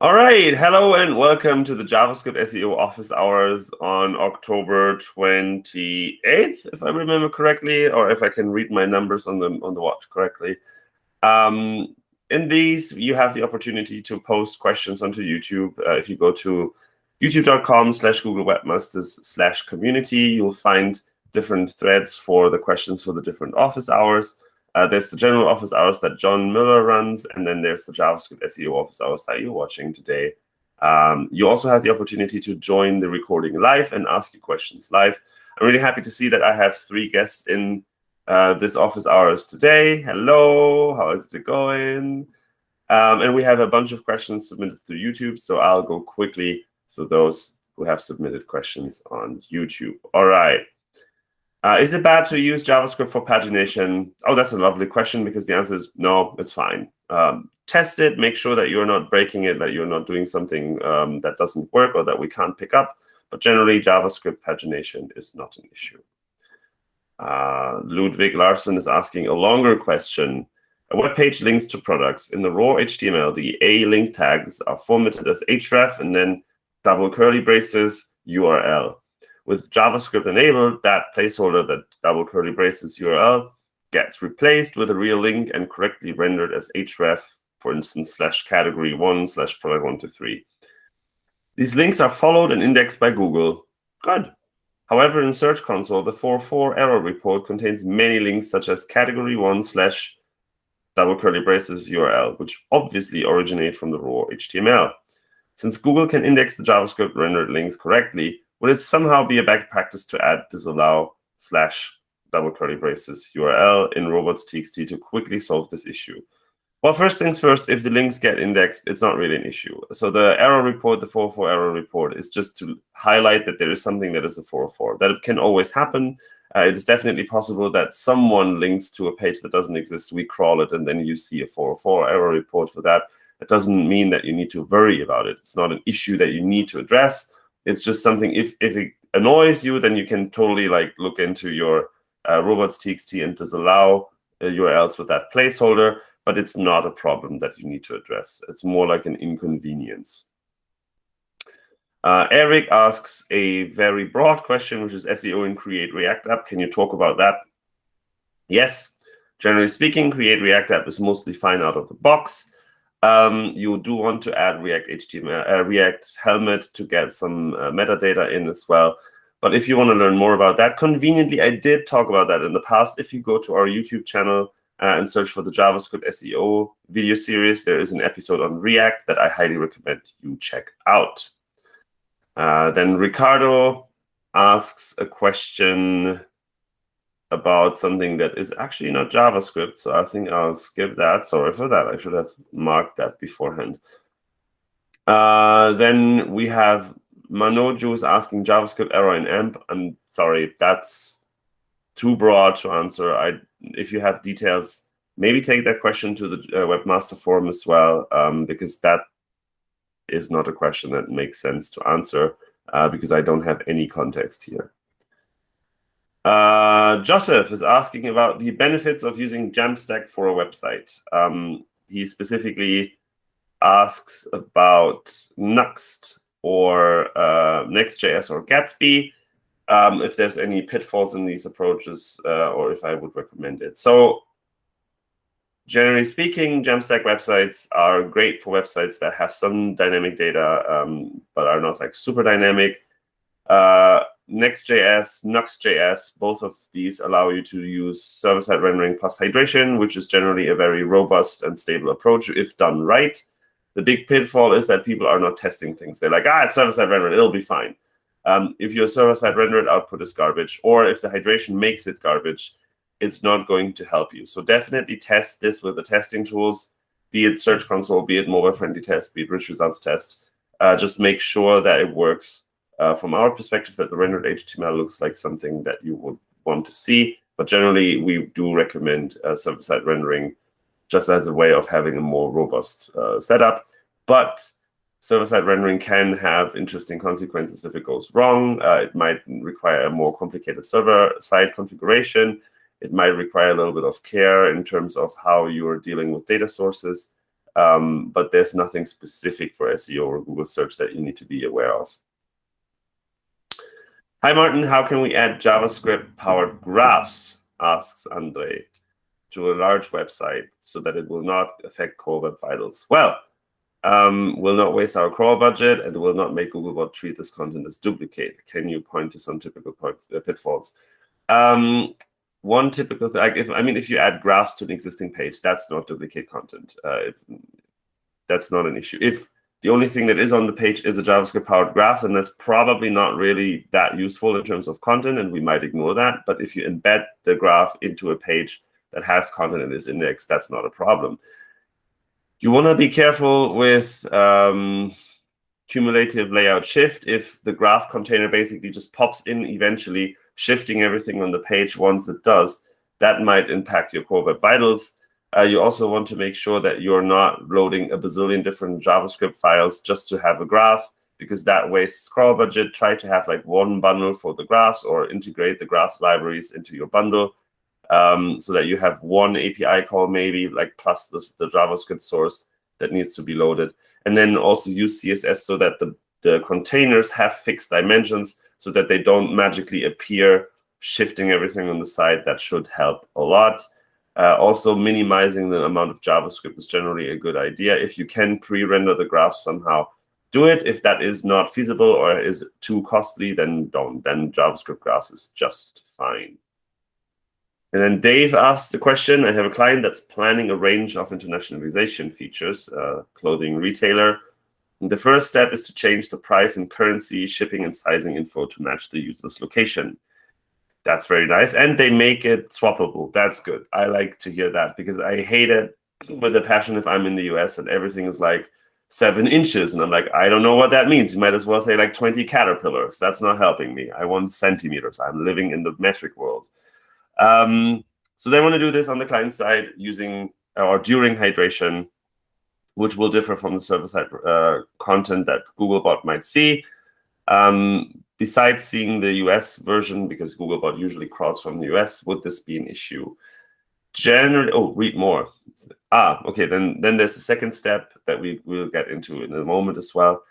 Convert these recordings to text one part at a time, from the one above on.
All right, hello and welcome to the JavaScript SEO office hours on October 28th, if I remember correctly, or if I can read my numbers on the on the watch correctly. Um, in these, you have the opportunity to post questions onto YouTube. Uh, if you go to youtube.com slash Google Webmasters slash community, you'll find different threads for the questions for the different office hours. Uh, there's the general office hours that John Mueller runs, and then there's the JavaScript SEO office hours that you're watching today. Um, you also have the opportunity to join the recording live and ask your questions live. I'm really happy to see that I have three guests in uh, this office hours today. Hello, how is it going? Um, and we have a bunch of questions submitted through YouTube, so I'll go quickly through those who have submitted questions on YouTube. All right. Uh, is it bad to use JavaScript for pagination? Oh, that's a lovely question because the answer is no, it's fine. Um, test it, make sure that you're not breaking it, that you're not doing something um, that doesn't work or that we can't pick up. But generally, JavaScript pagination is not an issue. Uh, Ludwig Larsen is asking a longer question. A web page links to products. In the raw HTML, the A link tags are formatted as href and then double curly braces URL. With JavaScript enabled, that placeholder, that double curly braces URL, gets replaced with a real link and correctly rendered as href, for instance, slash category one slash product one to three. These links are followed and indexed by Google. Good. However, in Search Console, the 404 error report contains many links such as category one slash double curly braces URL, which obviously originate from the raw HTML. Since Google can index the JavaScript rendered links correctly, would it somehow be a bad practice to add disallow slash double curly braces URL in robots.txt to quickly solve this issue? Well, first things first, if the links get indexed, it's not really an issue. So the error report, the 404 error report, is just to highlight that there is something that is a 404. That it can always happen. Uh, it is definitely possible that someone links to a page that doesn't exist. We crawl it, and then you see a 404 error report for that. It doesn't mean that you need to worry about it. It's not an issue that you need to address. It's just something, if, if it annoys you, then you can totally like look into your uh, robots.txt and disallow uh, URLs with that placeholder but it's not a problem that you need to address. It's more like an inconvenience. Uh, Eric asks a very broad question, which is SEO in Create React App. Can you talk about that? Yes. Generally speaking, Create React App is mostly fine out of the box. Um, you do want to add React HTML, uh, React Helmet to get some uh, metadata in as well. But if you want to learn more about that, conveniently, I did talk about that in the past. If you go to our YouTube channel, uh, and search for the JavaScript SEO video series, there is an episode on React that I highly recommend you check out. Uh, then Ricardo asks a question about something that is actually not JavaScript. So I think I'll skip that. Sorry for that. I should have marked that beforehand. Uh, then we have Manoju is asking JavaScript error in AMP. I'm sorry, that's too broad to answer. I if you have details, maybe take that question to the uh, webmaster forum as well, um, because that is not a question that makes sense to answer uh, because I don't have any context here. Uh, Joseph is asking about the benefits of using Jamstack for a website. Um, he specifically asks about Nuxt or uh, Next.js or Gatsby um, if there's any pitfalls in these approaches uh, or if I would recommend it. So generally speaking, Jamstack websites are great for websites that have some dynamic data, um, but are not like super dynamic. Uh, Next.js, Nuxt.js, both of these allow you to use server-side rendering plus hydration, which is generally a very robust and stable approach if done right. The big pitfall is that people are not testing things. They're like, ah, it's server-side rendering, it'll be fine. Um, if your server-side rendered output is garbage, or if the hydration makes it garbage, it's not going to help you. So definitely test this with the testing tools, be it Search Console, be it mobile-friendly test, be it rich results test. Uh, just make sure that it works uh, from our perspective, that the rendered HTML looks like something that you would want to see. But generally, we do recommend uh, server-side rendering just as a way of having a more robust uh, setup. But server-side rendering can have interesting consequences if it goes wrong. Uh, it might require a more complicated server-side configuration. It might require a little bit of care in terms of how you're dealing with data sources. Um, but there's nothing specific for SEO or Google search that you need to be aware of. Hi, Martin. How can we add JavaScript powered graphs? asks Andre to a large website so that it will not affect crawl web vitals. Well, um, will not waste our crawl budget and will not make Googlebot treat this content as duplicate. Can you point to some typical uh, pitfalls? Um, one typical thing, if I mean, if you add graphs to an existing page, that's not duplicate content. Uh, if, that's not an issue. If the only thing that is on the page is a JavaScript powered graph, and that's probably not really that useful in terms of content, and we might ignore that. But if you embed the graph into a page that has content in this index, that's not a problem. You want to be careful with um, cumulative layout shift. If the graph container basically just pops in eventually, shifting everything on the page once it does, that might impact your core web vitals. Uh, you also want to make sure that you're not loading a bazillion different JavaScript files just to have a graph, because that wastes crawl budget. Try to have like one bundle for the graphs or integrate the graph libraries into your bundle um, so that you have one API call maybe like plus the, the JavaScript source that needs to be loaded. And then also use CSS so that the, the containers have fixed dimensions so that they don't magically appear shifting everything on the side. That should help a lot. Uh, also, minimizing the amount of JavaScript is generally a good idea. If you can pre-render the graph somehow, do it. If that is not feasible or is too costly, then don't. Then JavaScript graphs is just fine. And then Dave asked the question, I have a client that's planning a range of internationalization features, clothing retailer. And the first step is to change the price and currency, shipping and sizing info to match the user's location. That's very nice. And they make it swappable. That's good. I like to hear that because I hate it with a passion if I'm in the US and everything is like seven inches. And I'm like, I don't know what that means. You might as well say like 20 caterpillars. That's not helping me. I want centimeters. I'm living in the metric world. Um, so they want to do this on the client side using or during hydration, which will differ from the server-side uh, content that Googlebot might see. Um, besides seeing the US version, because Googlebot usually crawls from the US, would this be an issue? Generally, oh, read more. Ah, okay, then, then there's a second step that we will get into in a moment as well.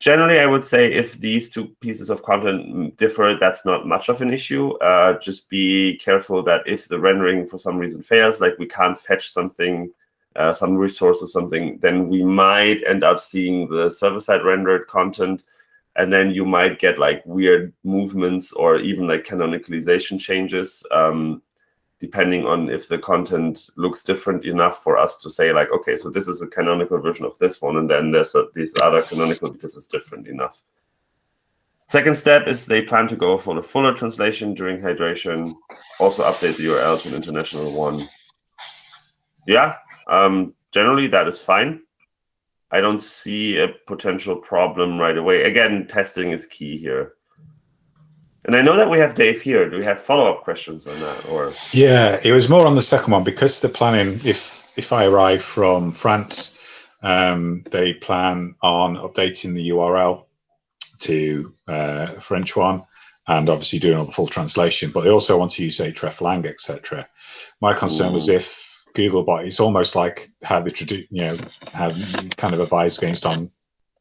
Generally, I would say if these two pieces of content differ, that's not much of an issue. Uh, just be careful that if the rendering for some reason fails, like we can't fetch something, uh, some resource or something, then we might end up seeing the server-side rendered content, and then you might get like weird movements or even like canonicalization changes. Um, depending on if the content looks different enough for us to say like, okay, so this is a canonical version of this one, and then there's a, this other canonical because it's different enough. Second step is they plan to go for the fuller translation during hydration, also update the URL to an international one. Yeah, um, generally that is fine. I don't see a potential problem right away. Again, testing is key here. And I know that we have Dave here. Do we have follow-up questions on that, or? Yeah, it was more on the second one because they're planning. If if I arrive from France, um, they plan on updating the URL to uh, French one, and obviously doing all the full translation. But they also want to use a hreflang, etc. My concern Ooh. was if Googlebot, it's almost like how the you know how kind of advised against on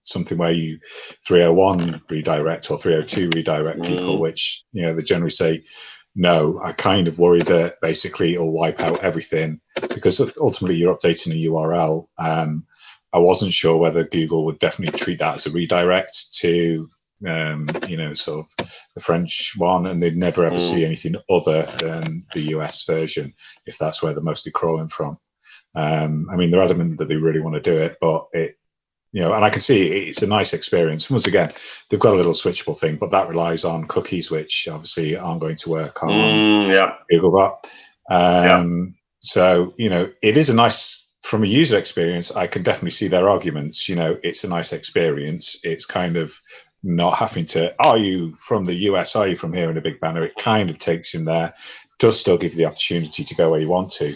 something where you 301 redirect or 302 redirect mm. people, which you know they generally say no. I kind of worry that basically it'll wipe out everything because ultimately you're updating a URL. Um, I wasn't sure whether Google would definitely treat that as a redirect to um, you know, sort of the French one, and they'd never ever mm. see anything other than the US version if that's where they're mostly crawling from. Um, I mean, they're adamant that they really want to do it, but it you know, and I can see it's a nice experience. Once again, they've got a little switchable thing, but that relies on cookies, which obviously aren't going to work on mm, yeah. Googlebot. Um, yeah. So, you know, it is a nice, from a user experience, I can definitely see their arguments. You know, it's a nice experience. It's kind of not having to, are you from the US? Are you from here in a big banner? It kind of takes you there, does still give you the opportunity to go where you want to.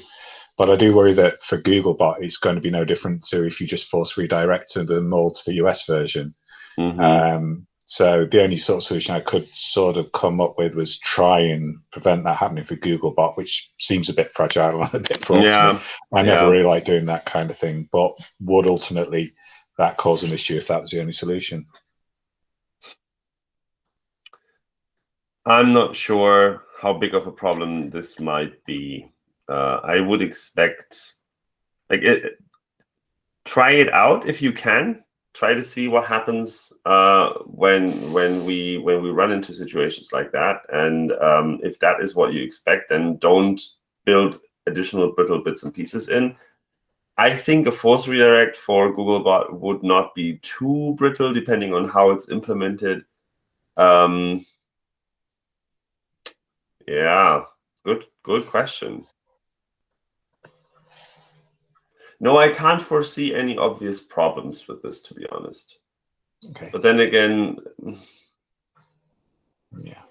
But I do worry that for Googlebot, it's going to be no different to if you just force redirect them all to the US version. Mm-hmm. Um, so the only sort of solution I could sort of come up with was try and prevent that happening for Googlebot, which seems a bit fragile and a bit fraught. Yeah. I never yeah. really like doing that kind of thing, but would ultimately that cause an issue if that was the only solution? I'm not sure how big of a problem this might be. Uh, I would expect, like, it, try it out if you can try to see what happens uh, when when we when we run into situations like that. And um, if that is what you expect, then don't build additional brittle bits and pieces in. I think a force redirect for Googlebot would not be too brittle, depending on how it's implemented. Um, yeah, good good question. No, I can't foresee any obvious problems with this, to be honest. Okay. But then again, yeah.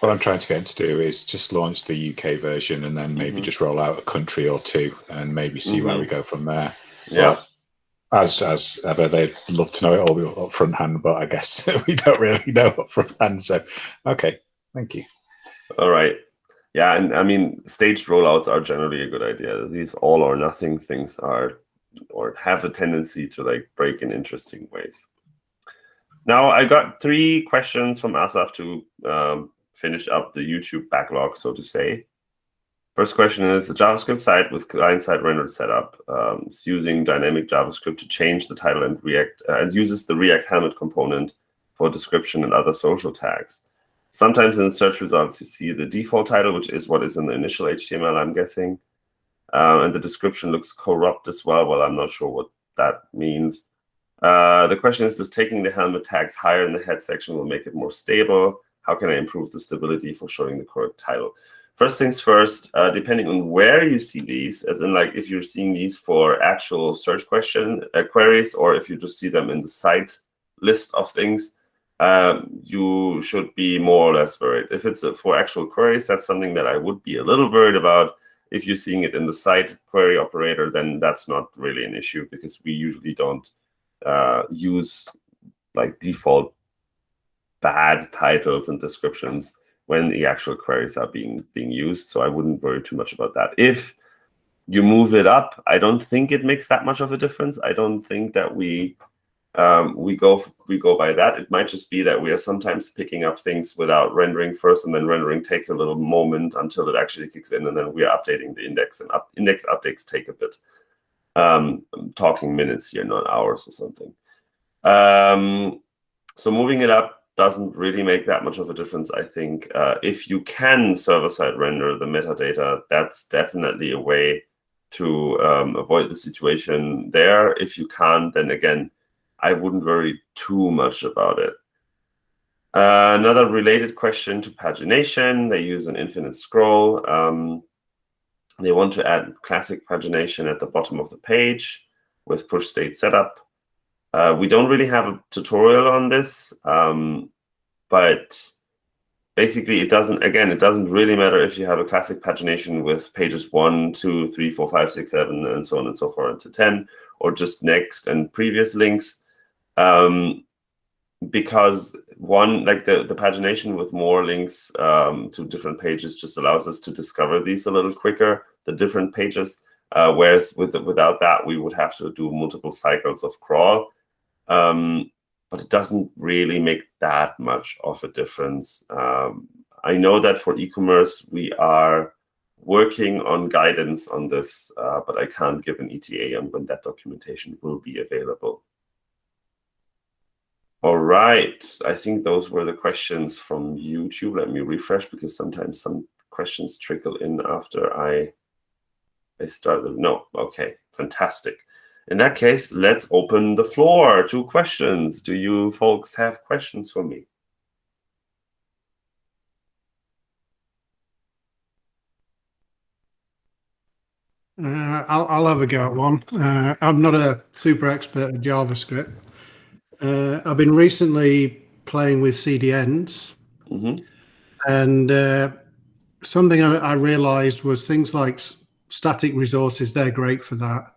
What I'm trying to get to do is just launch the UK version and then maybe mm -hmm. just roll out a country or two and maybe see mm -hmm. where we mm-hmm. go from there. Yeah. But as as ever, they'd love to know it all up front hand, but I guess we don't really know up front hand. So, okay, thank you. All right yeah, and I mean, staged rollouts are generally a good idea. These all or nothing things are, or have a tendency to like break in interesting ways. Now, I got three questions from Asaf to um, finish up the YouTube backlog, so to say. First question is, the JavaScript site with client-side rendered setup um, is using dynamic JavaScript to change the title and React uh, and uses the React Helmet component for description and other social tags. Sometimes in search results, you see the default title, which is what is in the initial HTML, I'm guessing. Um, and the description looks corrupt as well. Well, I'm not sure what that means. Uh, the question is, does taking the helmet tags higher in the head section will make it more stable? How can I improve the stability for showing the correct title? First things first, uh, depending on where you see these, as in like if you're seeing these for actual search question uh, queries, or if you just see them in the site list of things, um, you should be more or less worried. If it's a, for actual queries, that's something that I would be a little worried about. If you're seeing it in the site query operator, then that's not really an issue because we usually don't uh, use like default bad titles and descriptions when the actual queries are being being used. So I wouldn't worry too much about that. If you move it up, I don't think it makes that much of a difference. I don't think that we um, we go we go by that. It might just be that we are sometimes picking up things without rendering first, and then rendering takes a little moment until it actually kicks in, and then we are updating the index. And up, index updates take a bit. Um, I'm talking minutes here, not hours or something. Um, so moving it up doesn't really make that much of a difference, I think. Uh, if you can server-side render the metadata, that's definitely a way to um, avoid the situation there. If you can't, then again, I wouldn't worry too much about it. Uh, another related question to pagination, they use an infinite scroll. Um, they want to add classic pagination at the bottom of the page with push state setup. Uh, we don't really have a tutorial on this, um, but basically it doesn't, again, it doesn't really matter if you have a classic pagination with pages one, two, three, four, five, six, seven, and so on and so forth to 10, or just next and previous links um, because one, like the, the pagination with more links um, to different pages just allows us to discover these a little quicker, the different pages. Uh, whereas with without that, we would have to do multiple cycles of crawl. Um, but it doesn't really make that much of a difference. Um, I know that for e-commerce, we are working on guidance on this, uh, but I can't give an ETA on when that documentation will be available. All right. I think those were the questions from YouTube. Let me refresh because sometimes some questions trickle in after I, I start. The, no, okay, fantastic. In that case, let's open the floor to questions. Do you folks have questions for me? Uh, I'll, I'll have a go at one. Uh, I'm not a super expert at JavaScript, uh, I've been recently playing with CDNs, mm-hmm. and uh, something I, I, realized was things like static resources. They're great for that.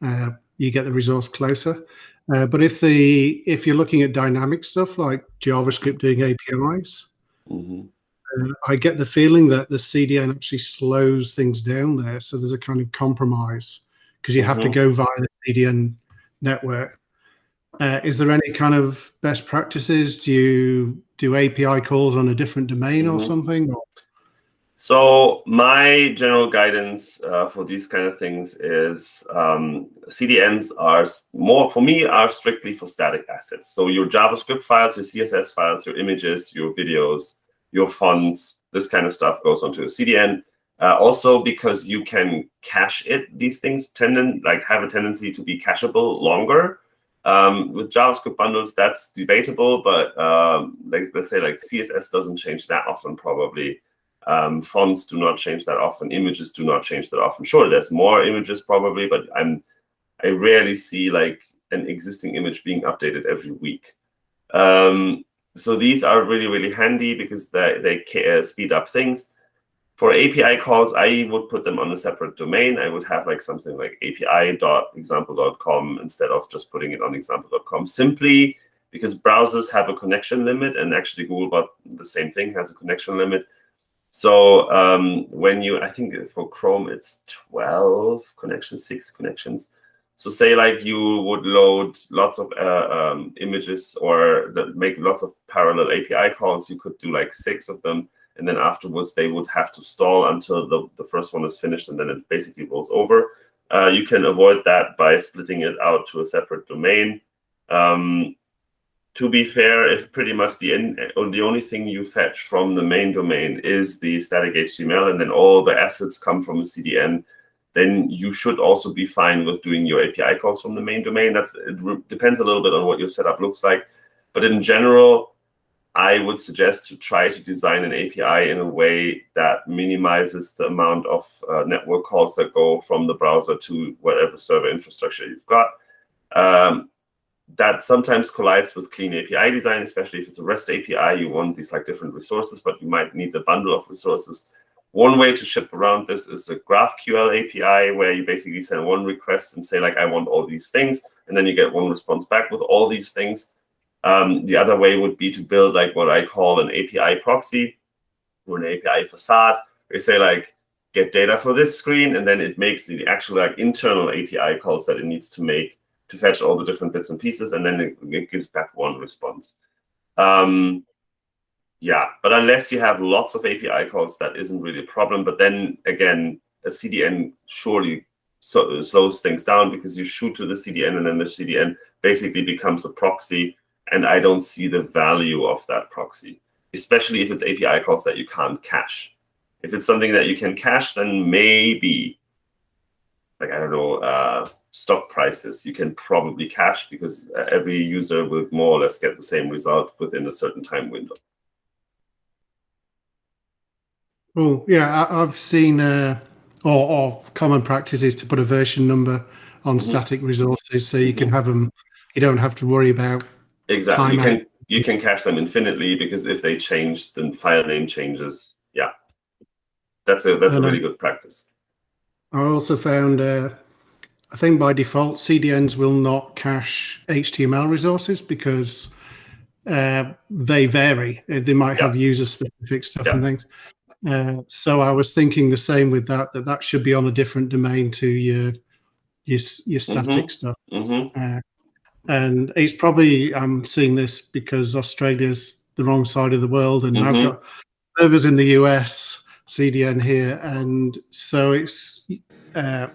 Uh, you get the resource closer. Uh, but if the if you're looking at dynamic stuff like JavaScript doing APIs, hmm uh, I get the feeling that the CDN actually slows things down there. So there's a kind of compromise because you have to Mhm. go via the CDN network. Uh, is there any kind of best practices? Do you do API calls on a different domain or Mhm. something? So my general guidance uh, for these kind of things is um, CDNs are more for me are strictly for static assets. So your JavaScript files, your CSS files, your images, your videos, your fonts, this kind of stuff goes onto a CDN. Uh, also because you can cache it, these things tend like have a tendency to be cacheable longer. Um, with JavaScript bundles, that's debatable, but um, like let's say like CSS doesn't change that often probably. Um, fonts do not change that often. Images do not change that often. Sure, there's more images probably, but I'm I rarely see like an existing image being updated every week. Um, so these are really really handy because they they uh, speed up things. For API calls, I would put them on a separate domain. I would have like something like api.example.com instead of just putting it on example.com simply because browsers have a connection limit and actually Googlebot the same thing has a connection limit. So um, when you, I think for Chrome it's 12 connections, six connections. So say like you would load lots of uh, um, images or make lots of parallel API calls, you could do like six of them. And then afterwards they would have to stall until the, the first one is finished and then it basically rolls over. Uh, you can avoid that by splitting it out to a separate domain. Um, to be fair, if pretty much the end, or the only thing you fetch from the main domain is the static HTML, and then all the assets come from a CDN, then you should also be fine with doing your API calls from the main domain. That's it depends a little bit on what your setup looks like, but in general, I would suggest to try to design an API in a way that minimizes the amount of uh, network calls that go from the browser to whatever server infrastructure you've got. Um, that sometimes collides with clean API design, especially if it's a REST API. You want these like different resources, but you might need a bundle of resources. One way to ship around this is a GraphQL API, where you basically send one request and say like, I want all these things, and then you get one response back with all these things. Um, the other way would be to build like what I call an API proxy or an API facade. You say like, get data for this screen, and then it makes the actual like internal API calls that it needs to make to fetch all the different bits and pieces, and then it, it gives back one response. Um, yeah, but unless you have lots of API calls, that isn't really a problem. But then again, a CDN surely so, slows things down because you shoot to the CDN, and then the CDN basically becomes a proxy. And I don't see the value of that proxy, especially if it's API calls that you can't cache. If it's something that you can cache, then maybe, like I don't know, uh, stock prices you can probably cache because uh, every user will more or less get the same result within a certain time window. well, yeah, I, I've seen uh, or, or common practice is to put a version number on Mhm. static resources so you can Mhm. have them. You don't have to worry about Exactly. You can you can cache them infinitely because if they change, then file name changes. Yeah, that's a that's a And, uh, really good practice. I also found, uh, I think by default, CDNs will not cache HTML resources because uh, they vary. Uh, They might have user specific stuff and things. Uh, so I was thinking the same with that, that that should be on a different domain to your your, your static stuff. hmm Uh, and he's probably I'm seeing this because Australia's the wrong side of the world, and Mhm. I've got servers in the US, CDN here, and so it's. Uh,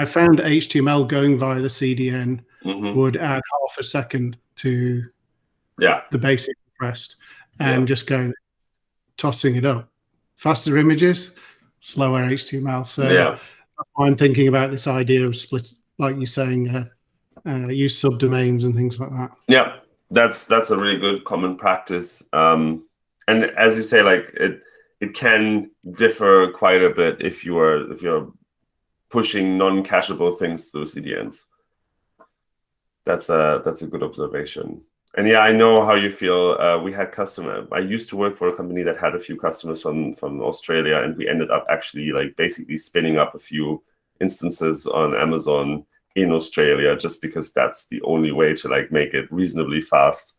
I found HTML going via the CDN hmm would add half a second to Yeah. the basic request, and Yeah. just going tossing it up. Faster images, slower HTML. So yeah. I'm thinking about this idea of split, like you're saying, uh, uh, use subdomains and things like that. Yeah, that's that's a really good common practice. Um, and as you say, like it it can differ quite a bit if you are if you're pushing non-cacheable things through CDNs. That's a that's a good observation. And yeah, I know how you feel. Uh, we had customer. I used to work for a company that had a few customers from from Australia, and we ended up actually like basically spinning up a few instances on Amazon in Australia, just because that's the only way to like make it reasonably fast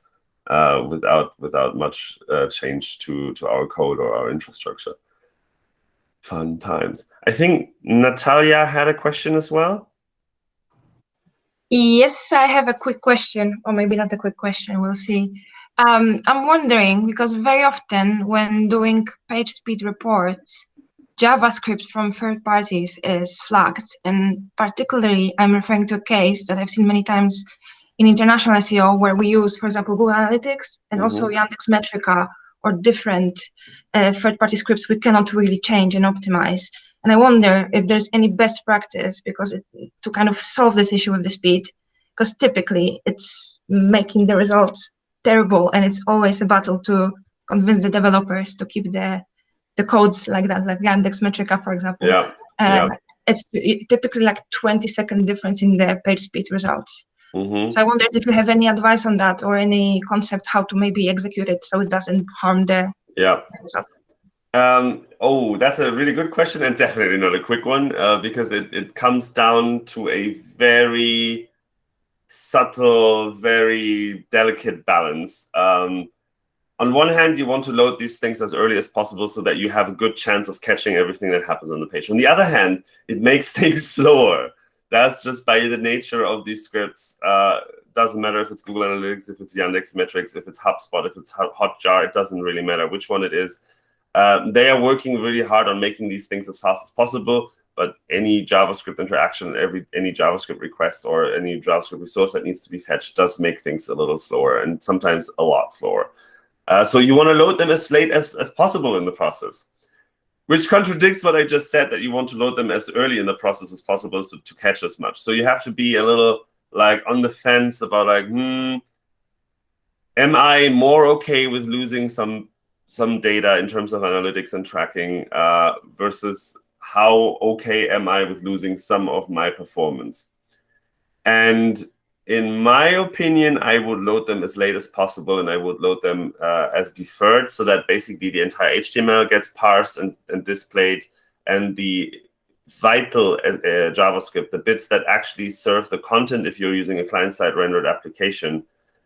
uh, without without much uh, change to to our code or our infrastructure. Fun times. I think Natalia had a question as well. Yes, I have a quick question, or maybe not a quick question. We'll see. Um, I'm wondering because very often when doing page speed reports, JavaScript from third parties is flagged. And particularly, I'm referring to a case that I've seen many times in international SEO where we use, for example, Google Analytics and mm -hmm. also mm-hmm. Yandex Metrica or different uh, third-party scripts we cannot really change and optimize. And I wonder if there's any best practice because it, to kind of solve this issue with the speed, because typically it's making the results terrible and it's always a battle to convince the developers to keep the the codes like that, like Yandex Metrica, for example. Yeah. Um, yeah. It's typically like 20 second difference in the page speed results. Mm-hmm. So I wondered if you have any advice on that or any concept how to maybe execute it so it doesn't harm the yeah. result. Um, oh, that's a really good question and definitely not a quick one uh, because it, it comes down to a very subtle, very delicate balance. Um, on one hand, you want to load these things as early as possible so that you have a good chance of catching everything that happens on the page. On the other hand, it makes things slower that's just by the nature of these scripts. Uh, doesn't matter if it's Google Analytics, if it's Yandex Metrics, if it's HubSpot, if it's Hotjar, it doesn't really matter which one it is. Uh, they are working really hard on making these things as fast as possible, but any JavaScript interaction, every any JavaScript request or any JavaScript resource that needs to be fetched does make things a little slower and sometimes a lot slower. Uh, so you want to load them as late as, as possible in the process which contradicts what I just said that you want to load them as early in the process as possible so, to catch as much. So you have to be a little like on the fence about like, hmm, am I more okay with losing some some data in terms of analytics and tracking uh, versus how okay am I with losing some of my performance? And in my opinion, I would load them as late as possible and I would load them uh, as deferred so that basically the entire HTML gets parsed and, and displayed and the vital uh, uh, JavaScript, the bits that actually serve the content if you're using a client-side rendered application,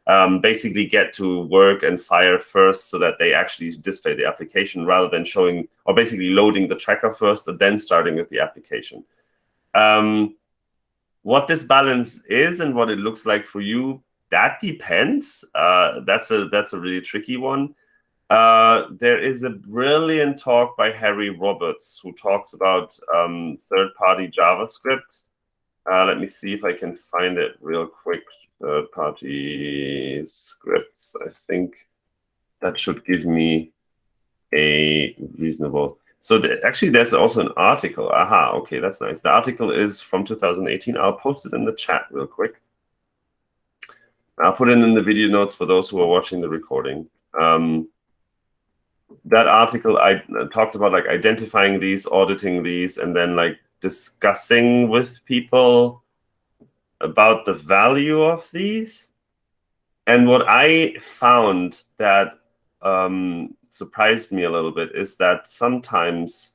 um, basically get to work and fire first so that they actually display the application rather than showing or basically loading the tracker first and then starting with the application. Um, what this balance is and what it looks like for you, that depends. Uh, that's a that's a really tricky one. Uh, there is a brilliant talk by Harry Roberts who talks about um, third-party JavaScript. Uh, let me see if I can find it real quick. Third-party scripts. I think that should give me a reasonable. So the, actually, there's also an article. Aha, okay, that's nice. The article is from 2018. I'll post it in the chat real quick. I'll put it in the video notes for those who are watching the recording. Um, that article, I uh, talked about like identifying these, auditing these, and then like discussing with people about the value of these. And what I found that um, surprised me a little bit is that sometimes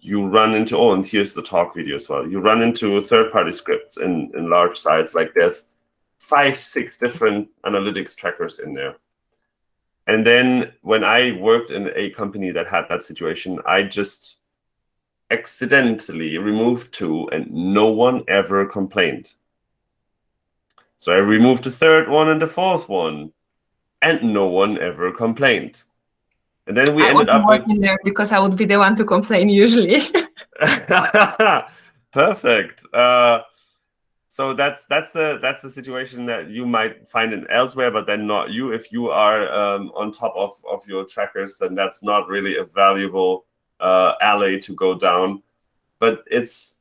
you run into, oh, and here's the talk video as well. You run into third-party scripts in, in large sites, like there's five, six different analytics trackers in there. And then when I worked in a company that had that situation, I just accidentally removed two and no one ever complained. So I removed the third one and the fourth one and no one ever complained. And then we I ended up working with... there because I would be the one to complain usually. Perfect. Uh, so that's that's the that's the situation that you might find in elsewhere, but then not you. If you are um, on top of of your trackers, then that's not really a valuable uh, alley to go down. But it's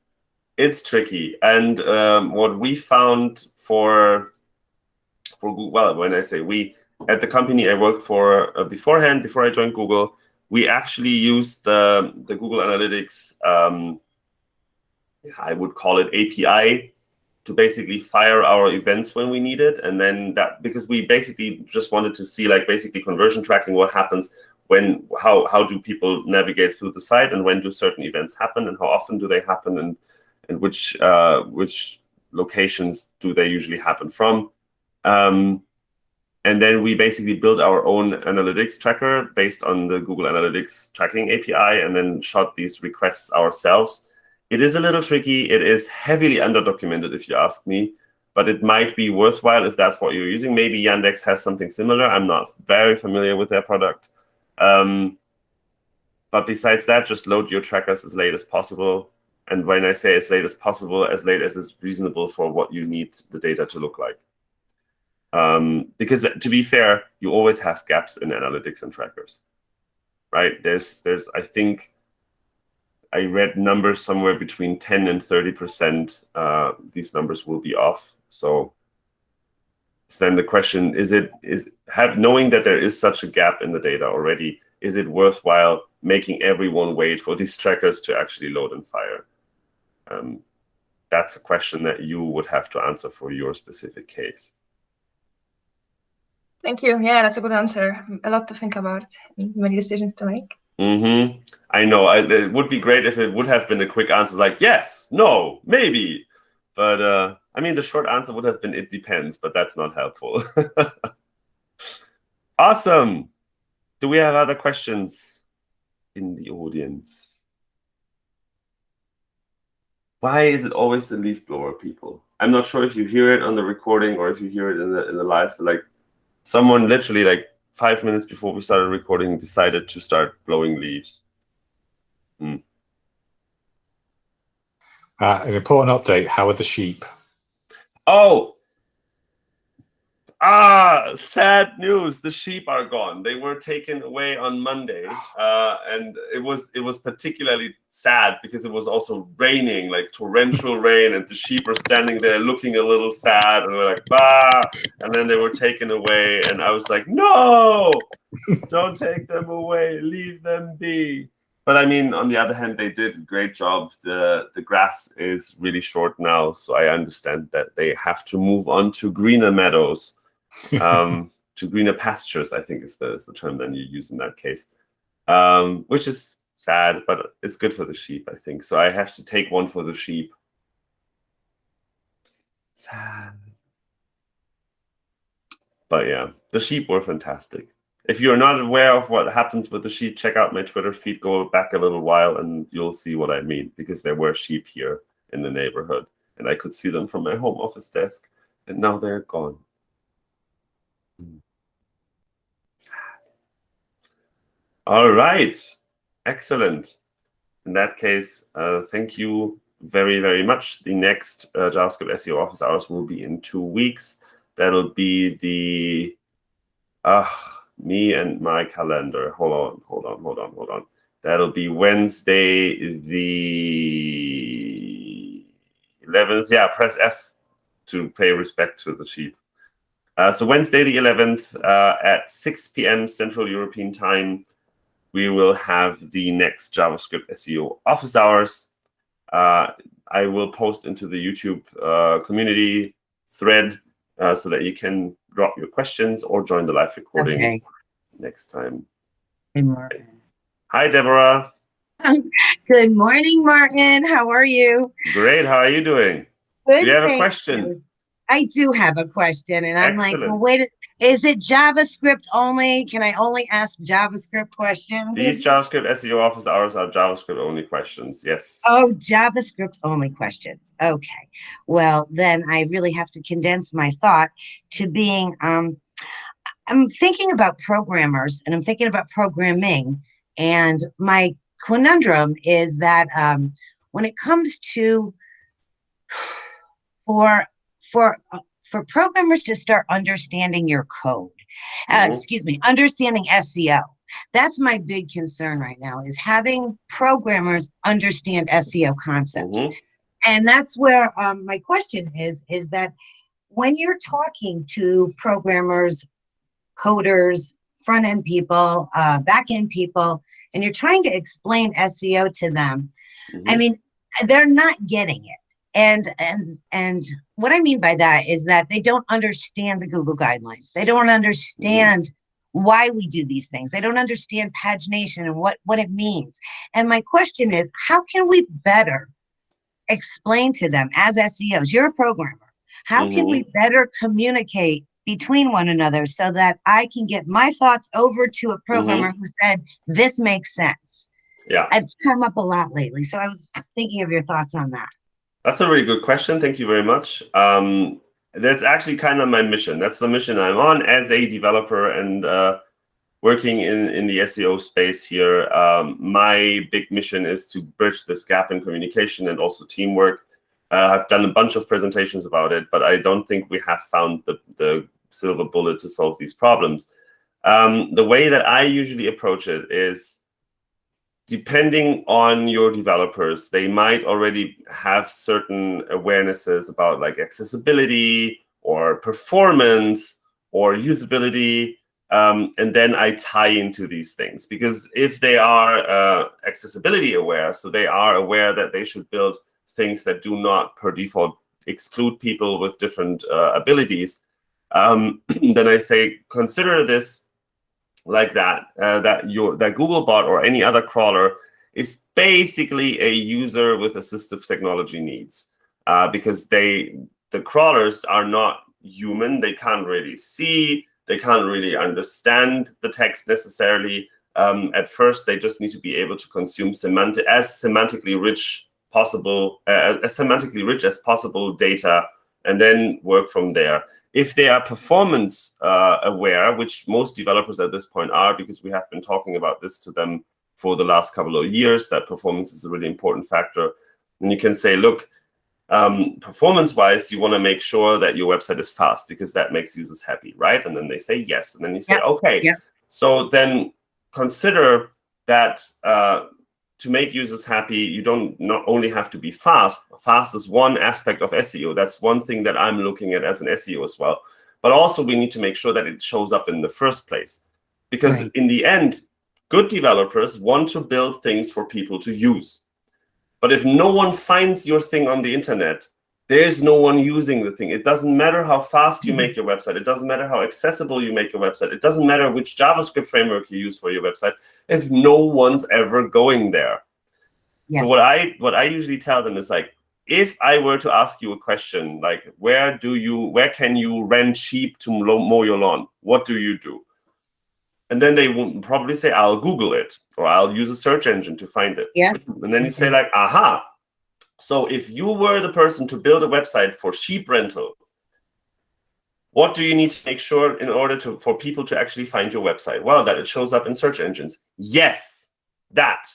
it's tricky. And um, what we found for for well, when I say we, at the company I worked for uh, beforehand, before I joined Google, we actually used the, the Google Analytics, um, I would call it API, to basically fire our events when we need it. And then that, because we basically just wanted to see like basically conversion tracking, what happens when, how, how do people navigate through the site and when do certain events happen and how often do they happen and, and which, uh, which locations do they usually happen from. Um, and then we basically built our own analytics tracker based on the Google Analytics tracking API and then shot these requests ourselves. It is a little tricky. It is heavily underdocumented, if you ask me, but it might be worthwhile if that's what you're using. Maybe Yandex has something similar. I'm not very familiar with their product. Um, but besides that, just load your trackers as late as possible. And when I say as late as possible, as late as is reasonable for what you need the data to look like. Um, because to be fair, you always have gaps in analytics and trackers, right? There's, there's, I think, I read numbers somewhere between 10 and 30 percent. Uh, these numbers will be off. So, so then the question is: It is have knowing that there is such a gap in the data already. Is it worthwhile making everyone wait for these trackers to actually load and fire? Um, that's a question that you would have to answer for your specific case. Thank you. Yeah, that's a good answer. A lot to think about, many decisions to make. Mm-hmm. I know. I, it would be great if it would have been a quick answer, like yes, no, maybe. But uh, I mean, the short answer would have been it depends, but that's not helpful. awesome. Do we have other questions in the audience? Why is it always the leaf blower people? I'm not sure if you hear it on the recording or if you hear it in the in the live. Like someone literally like five minutes before we started recording decided to start blowing leaves. Hmm. Uh, an important update. How are the sheep? Oh, ah, sad news. The sheep are gone. They were taken away on Monday, uh, and it was it was particularly sad because it was also raining, like torrential rain, and the sheep are standing there looking a little sad, and we're like, bah, and then they were taken away, and I was like, no, don't take them away, leave them be. But I mean, on the other hand, they did a great job. The the grass is really short now, so I understand that they have to move on to greener meadows um, to greener pastures, I think is the, is the term that you use in that case, um, which is sad, but it's good for the sheep, I think. So I have to take one for the sheep. Sad. But yeah, the sheep were fantastic. If you're not aware of what happens with the sheep, check out my Twitter feed, go back a little while, and you'll see what I mean, because there were sheep here in the neighborhood, and I could see them from my home office desk, and now they're gone. All right, excellent. In that case, uh, thank you very, very much. The next uh, JavaScript SEO office hours will be in two weeks. That'll be the, uh, me and my calendar. Hold on, hold on, hold on, hold on. That'll be Wednesday, the 11th. Yeah, press F to pay respect to the sheep. Uh, so Wednesday the 11th uh, at 6 p.m. Central European Time, we will have the next JavaScript SEO office hours. Uh, I will post into the YouTube uh, community thread uh, so that you can drop your questions or join the live recording okay. next time. Good morning. Hi, Deborah. Good morning, Martin. How are you? Great. How are you doing? Good. Do you have a question? You. I do have a question, and I'm like, well, wait, is it JavaScript only? Can I only ask JavaScript questions? These JavaScript SEO office hours are JavaScript only questions. Yes. Oh, JavaScript only questions. Okay. Well, then I really have to condense my thought to being. Um, I'm thinking about programmers, and I'm thinking about programming, and my conundrum is that um, when it comes to for for uh, for programmers to start understanding your code, uh, mm-hmm. excuse me, understanding SEO. That's my big concern right now is having programmers understand SEO concepts. Mm-hmm. And that's where um, my question is, is that when you're talking to programmers, coders, front end people, uh, back end people, and you're trying to explain SEO to them, mm-hmm. I mean, they're not getting it and and and what i mean by that is that they don't understand the google guidelines they don't understand mm-hmm. why we do these things they don't understand pagination and what what it means and my question is how can we better explain to them as SEOs, you're a programmer. How can we better communicate between one another so that I can get my thoughts over to a programmer who said, this makes sense? Yeah. i've come up a lot lately. So I was thinking of your thoughts on that. That's a really good question. Thank you very much. Um, that's actually kind of my mission. That's the mission I'm on as a developer and uh, working in, in the SEO space here. Um, my big mission is to bridge this gap in communication and also teamwork. Uh, I've done a bunch of presentations about it, but I don't think we have found the, the silver bullet to solve these problems. Um, the way that I usually approach it is depending on your developers, they might already have certain awarenesses about like accessibility or performance or usability. Um, and then I tie into these things because if they are uh, accessibility aware, so they are aware that they should build things that do not per default exclude people with different uh, abilities, um, then I say consider this like that, uh, that your that Googlebot or any other crawler is basically a user with assistive technology needs uh, because they the crawlers are not human. They can't really see. They can't really understand the text necessarily. Um, at first, they just need to be able to consume semantic as semantically rich possible, uh, as semantically rich as possible data, and then work from there if they are performance uh, aware, which most developers at this point are, because we have been talking about this to them for the last couple of years, that performance is a really important factor. And you can say, look, um, performance-wise, you want to make sure that your website is fast because that makes users happy, right? And then they say yes. And then you say, yeah. okay. Yeah. So then consider that uh, to make users happy, you don't not only have to be fast. Fast is one aspect of SEO. That's one thing that I'm looking at as an SEO as well. But also we need to make sure that it shows up in the first place. Because Right. in the end, good developers want to build things for people to use. But if no one finds your thing on the internet, there's no one using the thing. It doesn't matter how fast you mm-hmm. make your website. It doesn't matter how accessible you make your website. It doesn't matter which JavaScript framework you use for your website if no one's ever going there. Yes. So what I what I usually tell them is like, if I were to ask you a question like, where do you where can you rent sheep to mow mow your lawn? What do you do? And then they will probably say, I'll Google it, or I'll use a search engine to find it. Yeah. And then you say like, aha. So if you were the person to build a website for sheep rental, what do you need to make sure in order to for people to actually find your website? Well, that it shows up in search engines. Yes, that.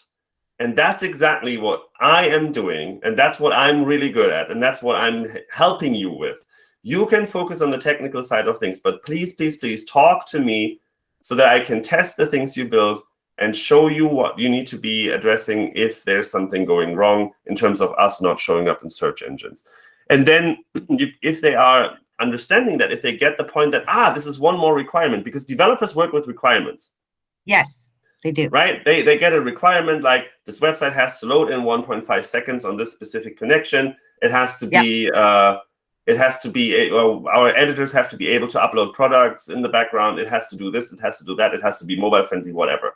And that's exactly what I am doing. And that's what I'm really good at. And that's what I'm helping you with. You can focus on the technical side of things, but please, please, please talk to me so that I can test the things you build and show you what you need to be addressing if there's something going wrong in terms of us not showing up in search engines. And then you, if they are understanding that, if they get the point that, ah, this is one more requirement, because developers work with requirements, Yes, they do. right? They, they get a requirement like this website has to load in 1.5 seconds on this specific connection. It has to Yeah. be, uh, it has to be, well, our editors have to be able to upload products in the background. It has to do this, it has to do that, it has to be mobile friendly, whatever.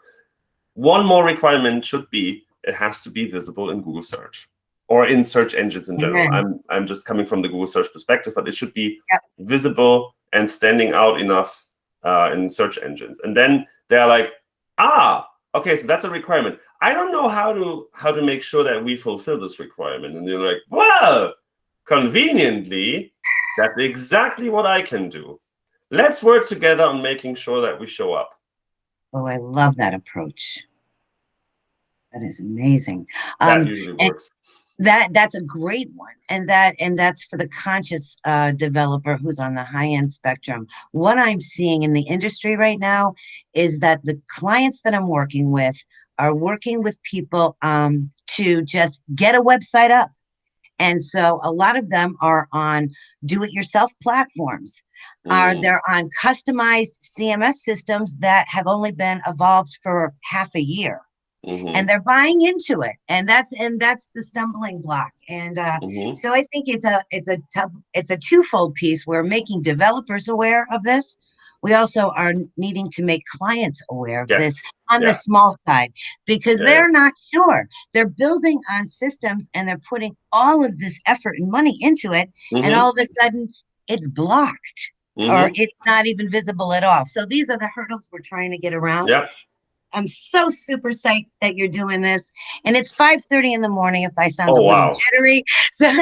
One more requirement should be it has to be visible in Google search or in search engines in general. Amen. I'm, I'm just coming from the Google search perspective, but it should be Yep. visible and standing out enough uh, in search engines. And then they're like, ah, okay, so that's a requirement. I don't know how to how to make sure that we fulfill this requirement. And you're like, well, conveniently, that's exactly what I can do. Let's work together on making sure that we show up. Oh, I love that approach. That is amazing. That Um, usually works. that that's a great one and that and that's for the conscious uh, developer who's on the high end spectrum what i'm seeing in the industry right now is that the clients that i'm working with are working with people um, to just get a website up and so a lot of them are on do it yourself platforms. Are Mm, they're on customized cms systems that have only been evolved for half a year mhm, and they're buying into it and that's and that's the stumbling block. And uh mhm. so i think it's a it's a it's a twofold piece. We're making developers aware of this we also are needing to make clients aware of Yes. this on Yeah. the small side because Yeah. they're not sure. They're building on systems and they're putting all of this effort and money into it, and Mhm, all of a sudden it's blocked mhm. or it's not even visible at all. So these are the hurdles we're trying to get around. Yep. I'm so super psyched that you're doing this. And it's 5:30 in the morning if I sound Oh, a little wow. jittery. So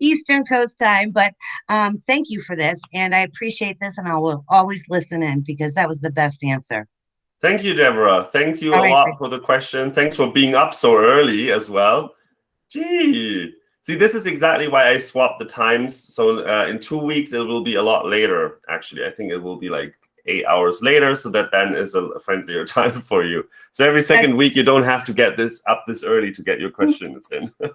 Eastern Coast time. But um, thank you for this. And I appreciate this and I will always listen in because that was the best answer. Thank you, Deborah. Thank you All a right, lot for the question. Thanks for being up so early as well. Gee. See, this is exactly why I swapped the times. So uh, in two weeks, it will be a lot later. Actually, I think it will be like eight hours later. So that then is a friendlier time for you. So every second week, you don't have to get this up this early to get your questions in.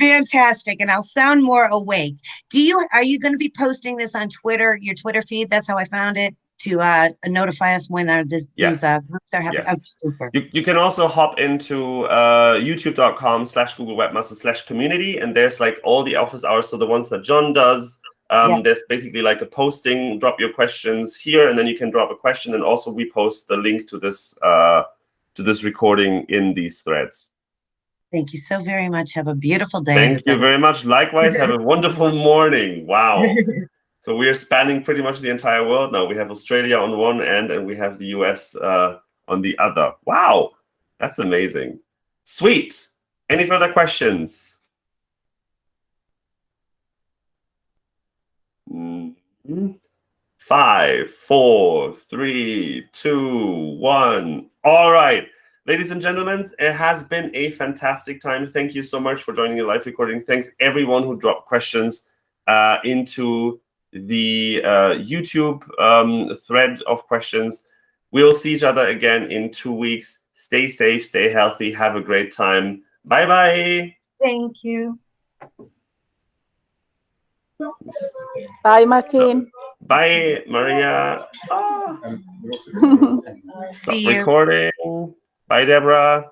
Fantastic. And I'll sound more awake. Do you are you going to be posting this on Twitter, your Twitter feed? That's how I found it to uh, notify us when our, this, these uh, Yes. groups are happening. Yes. Oh, super. You, you can also hop into uh, youtube.com slash Google Webmaster slash community, and there's like all the office hours. So the ones that John does, um, Yeah. there's basically like a posting, drop your questions here, and then you can drop a question. And also we post the link to this uh, to this recording in these threads. Thank you so very much. Have a beautiful day. Thank you very much. Likewise, have a wonderful morning. Wow. So we are spanning pretty much the entire world now. We have Australia on one end and we have the US uh, on the other. Wow, that's amazing. Sweet. Any further questions? Five, four, three, two, one. All right. Ladies and gentlemen, it has been a fantastic time. Thank you so much for joining the live recording. Thanks everyone who dropped questions uh, into the uh, YouTube um, thread of questions. We'll see each other again in two weeks. Stay safe, stay healthy, have a great time. Bye bye. Thank you. Bye, Martin. Bye, Maria. Ah, stop See you. recording. Bye, Deborah.